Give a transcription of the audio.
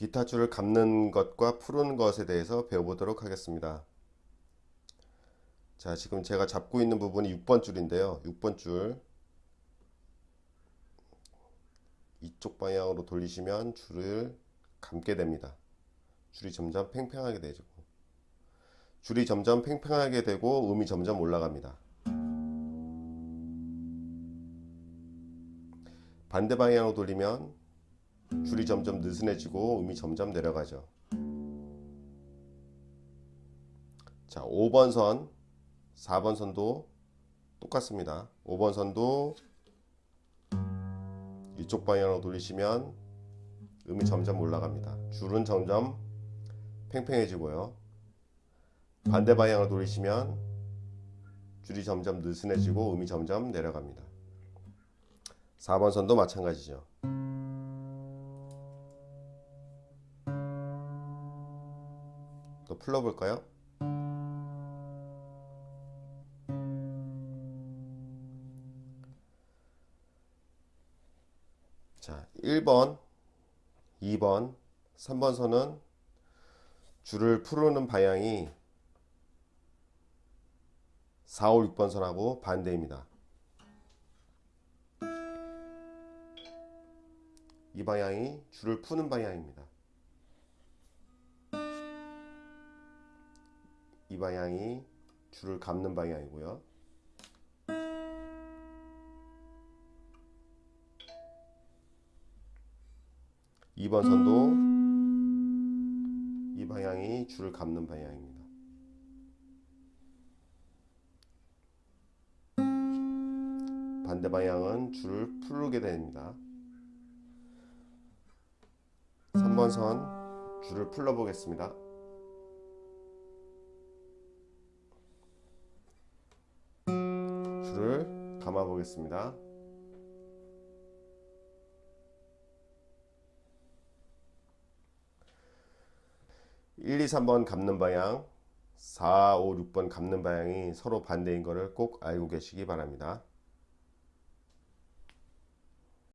기타 줄을 감는 것과 푸는 것에 대해서 배워보도록 하겠습니다. 자, 지금 제가 잡고 있는 부분이 6번 줄인데요. 6번 줄 이쪽 방향으로 돌리시면 줄을 감게 됩니다. 줄이 점점 팽팽하게 되죠. 줄이 점점 팽팽하게 되고 음이 점점 올라갑니다. 반대 방향으로 돌리면 줄이 점점 느슨해지고 음이 점점 내려가죠. 자, 5번 선, 4번 선도 똑같습니다. 5번 선도 이쪽 방향으로 돌리시면 음이 점점 올라갑니다. 줄은 점점 팽팽해지고요. 반대 방향으로 돌리시면 줄이 점점 느슨해지고 음이 점점 내려갑니다. 4번 선도 마찬가지죠. 또 풀러볼까요? 자, 1번, 2번, 3번 선은 줄을 풀는 방향이 4, 5, 6번 선하고 반대입니다. 이 방향이 줄을 푸는 방향입니다. 방향이 줄을 감는 방향이고요. 이번 선도 이 방향이 줄을 감는 방향입니다. 반대 방향은 줄을 풀게 됩니다. 3번 선 줄을 풀러 보겠습니다. 줄을 감아 보겠습니다. (1, 2, 3번) 감는 방향 (4, 5, 6번) 감는 방향이 서로 반대인 것을 꼭 알고 계시기 바랍니다.